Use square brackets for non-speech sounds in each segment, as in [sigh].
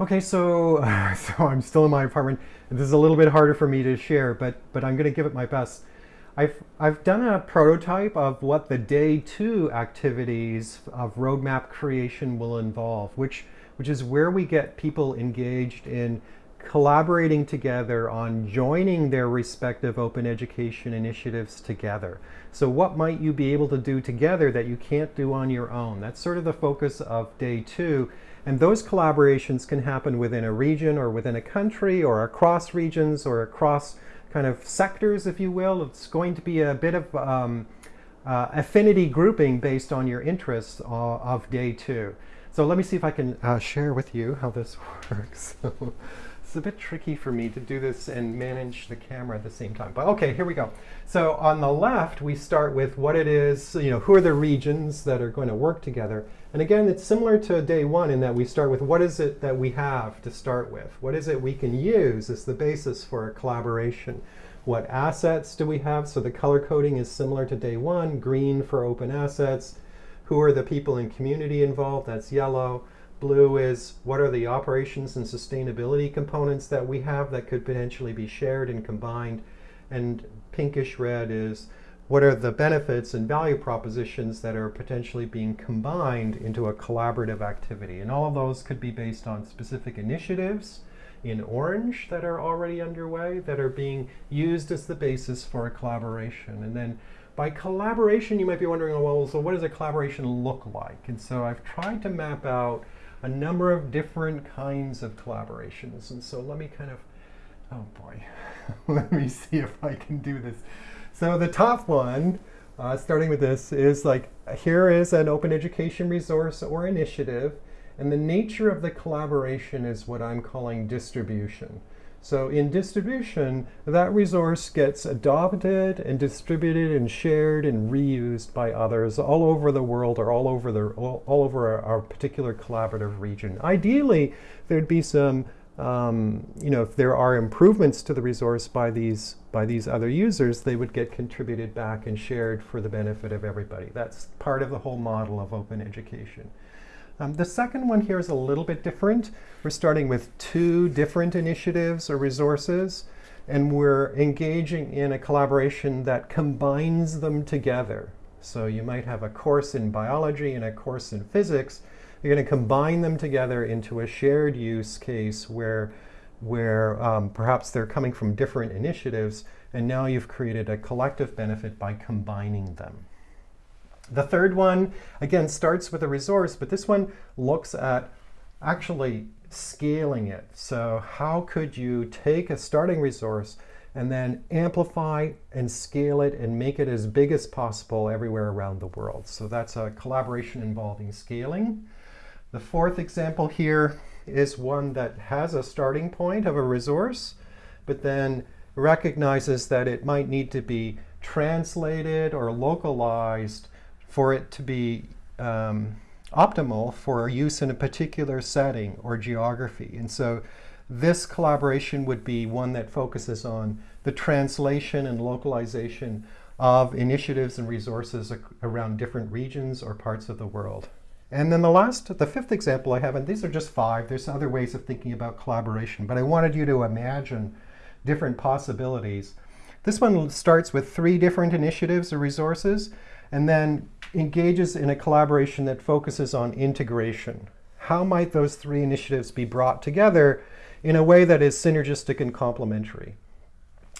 Okay, so [laughs] so I'm still in my apartment. This is a little bit harder for me to share, but but I'm going to give it my best. I've I've done a prototype of what the day two activities of roadmap creation will involve, which which is where we get people engaged in collaborating together on joining their respective open education initiatives together. So what might you be able to do together that you can't do on your own? That's sort of the focus of day two. And those collaborations can happen within a region or within a country or across regions or across kind of sectors, if you will. It's going to be a bit of um, uh, affinity grouping based on your interests of day two. So let me see if I can uh, share with you how this [laughs] works. It's a bit tricky for me to do this and manage the camera at the same time. But okay, here we go. So on the left, we start with what it is, you know, who are the regions that are going to work together. And again, it's similar to day one in that we start with what is it that we have to start with? What is it we can use as the basis for a collaboration? What assets do we have? So the color coding is similar to day one, green for open assets. Who are the people in community involved? That's yellow. Blue is what are the operations and sustainability components that we have that could potentially be shared and combined. And pinkish red is what are the benefits and value propositions that are potentially being combined into a collaborative activity. And all of those could be based on specific initiatives in orange that are already underway that are being used as the basis for a collaboration. And then by collaboration, you might be wondering, oh, well, so what does a collaboration look like? And so I've tried to map out a number of different kinds of collaborations. And so let me kind of, oh boy, [laughs] let me see if I can do this. So the top one, uh, starting with this, is like, here is an open education resource or initiative, and the nature of the collaboration is what I'm calling distribution. So in distribution, that resource gets adopted and distributed and shared and reused by others all over the world or all over, the, all, all over our, our, particular collaborative region. Ideally, there'd be some, um, you know, if there are improvements to the resource by these, by these other users, they would get contributed back and shared for the benefit of everybody. That's part of the whole model of open education. Um, the second one here is a little bit different. We're starting with two different initiatives or resources, and we're engaging in a collaboration that combines them together. So you might have a course in biology and a course in physics. You're going to combine them together into a shared use case where, where um, perhaps they're coming from different initiatives, and now you've created a collective benefit by combining them. The third one, again, starts with a resource, but this one looks at actually scaling it. So how could you take a starting resource and then amplify and scale it and make it as big as possible everywhere around the world. So that's a collaboration involving scaling. The fourth example here is one that has a starting point of a resource, but then recognizes that it might need to be translated or localized for it to be um, optimal for use in a particular setting or geography. And so this collaboration would be one that focuses on the translation and localization of initiatives and resources around different regions or parts of the world. And then the last, the fifth example I have, and these are just five, there's other ways of thinking about collaboration, but I wanted you to imagine different possibilities. This one starts with three different initiatives or resources, and then engages in a collaboration that focuses on integration. How might those three initiatives be brought together in a way that is synergistic and complementary?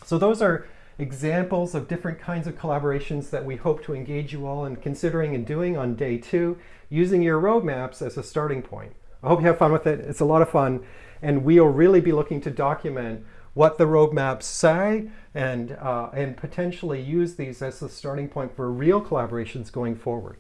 So those are examples of different kinds of collaborations that we hope to engage you all in considering and doing on day two, using your roadmaps as a starting point. I hope you have fun with it. It's a lot of fun. And we'll really be looking to document what the roadmaps say and, uh, and potentially use these as the starting point for real collaborations going forward.